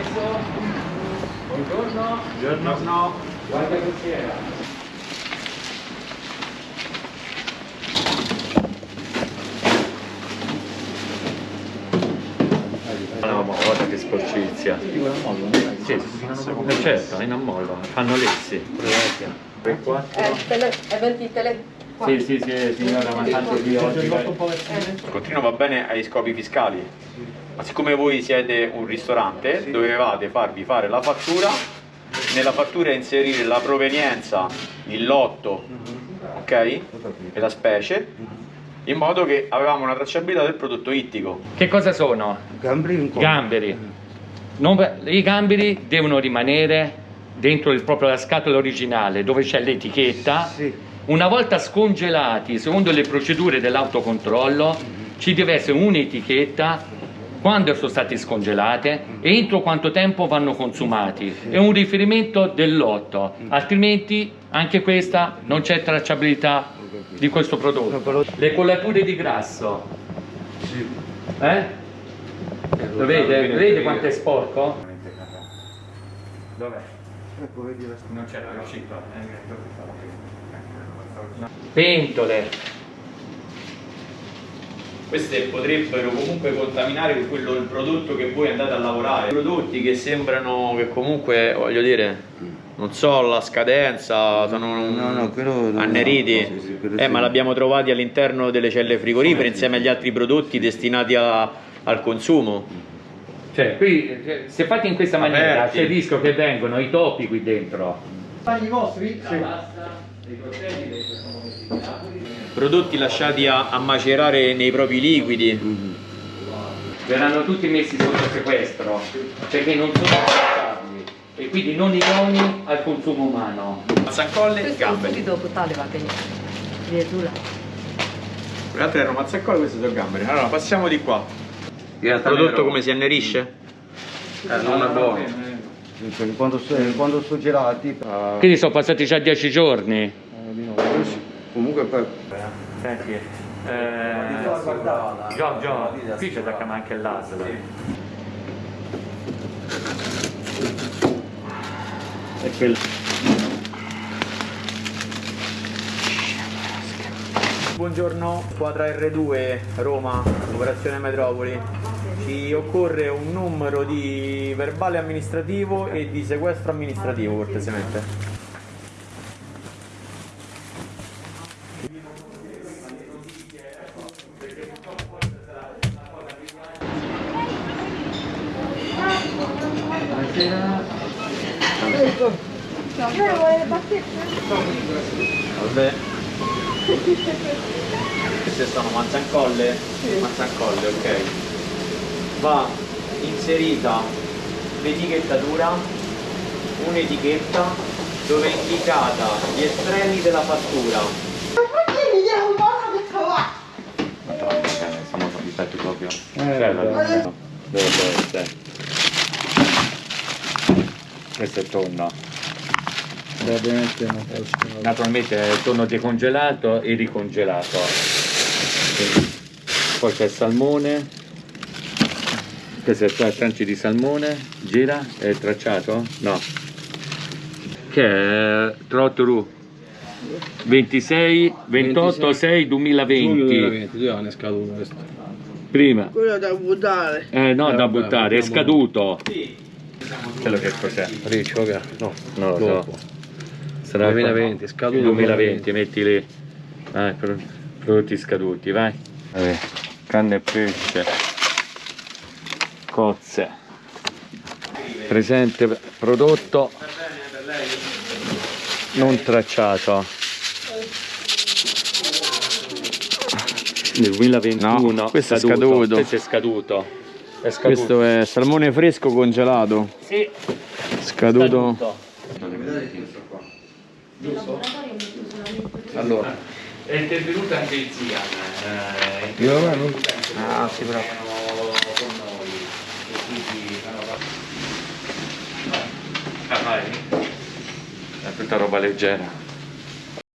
Adesso, buongiorno. Buongiorno. Guarda cos'era. No, ma guarda che sporcizia. Sì, eh, certo, in ammollo, fanno lessi. 3, 4. Eh, tele, eventi tele... qua. Sì, sì, sì, signora, ma tanto di oggi. Il continuo va bene ai scopi fiscali, ma siccome voi siete un ristorante, dovevate farvi fare la fattura, nella fattura inserire la provenienza, il lotto, ok? E la specie, in modo che avevamo una tracciabilità del prodotto ittico. Che cosa sono? Gamberi. Gamberi. Non- I gamberi devono rimanere dentro il- proprio la scatola originale dove c'è l'etichetta. Sì. Una volta scongelati, secondo le procedure dell'autocontrollo, ci deve essere un'etichetta quando sono stati scongelate e entro quanto tempo vanno consumati e un riferimento del lotto, altrimenti anche questa non c'è tracciabilità di questo prodotto. Le collature di grasso, Sì. eh? Lo vede? Vede quanto è sporco? Dov'è? Ecco, vedi la Non c'era riuscito. Pentole. Queste potrebbero comunque contaminare quello, il prodotto che voi andate a lavorare. Prodotti che sembrano che comunque, voglio dire, non so la scadenza, sono No, no, quello no, anneriti. no, sì, sì, eh, sì. ma l'abbiamo trovati all'interno delle celle frigorifere insieme agli altri prodotti destinati a- al consumo. Cioè, qui, eh, se fatti in questa maniera, Aperti. c'è il rischio che vengono i topi qui dentro. I vostri? Tavoli. Prodotti lasciati a, a macerare nei propri liquidi. Verranno tutti messi sotto sequestro, perché non sono tracciabili e quindi non idonei al consumo umano. Mazzacolle e gamberi. Le altre erano mazzacolle, queste sono gamberi. Allora, passiamo di qua. Il prodotto come si annerisce? non è buono. Quando, quando sono gelati, ah, Quindi sono passati già dieci giorni. eh, di nuovo. comunque poi Senti, eh, Giorgio, qui c'è da chiamare anche l'ASL. E quel... Buongiorno, squadra R2 Roma, operazione Metropoli. Ci occorre un numero di verbale amministrativo e di sequestro amministrativo, cortesemente. Salve. Queste sono mazzancolle? Mazzancolle, ok. Va inserita l'etichettatura, un'etichetta dove è indicata gli estremi della fattura. Proprio. Eh, Dove deve essere? Questo è tonno. ovviamente non posso. Naturalmente è tonno decongelato e ricongelato. Quindi, Poi c'è il salmone. Questo è il tranci di salmone. Gira, è il tracciato? No. Che è Trottoru 26, 28, 6, 2020. 2020, due anni è scaduto questo. Prima. Quello da buttare. Eh no, Eh, da vabbè, buttare, è scaduto. Quello che cos'è? Riccio, che? No, Non lo dopo. so. Sarà 2020, scaduto 2020, metti lì. Vai, pro- prodotti scaduti, vai. Vabbè, carne e pesce. Cozze. Presente prodotto non tracciato. Nel 2021 No, questo è scaduto. Questo è scaduto. È scaduto. Questo è salmone fresco congelato, Sì, scaduto. scaduto. Allora, È intervenuta anche il Zian. Eh, eh, Ah, sì, però. erano con noi. E quindi Ah, vai. È tutta roba leggera.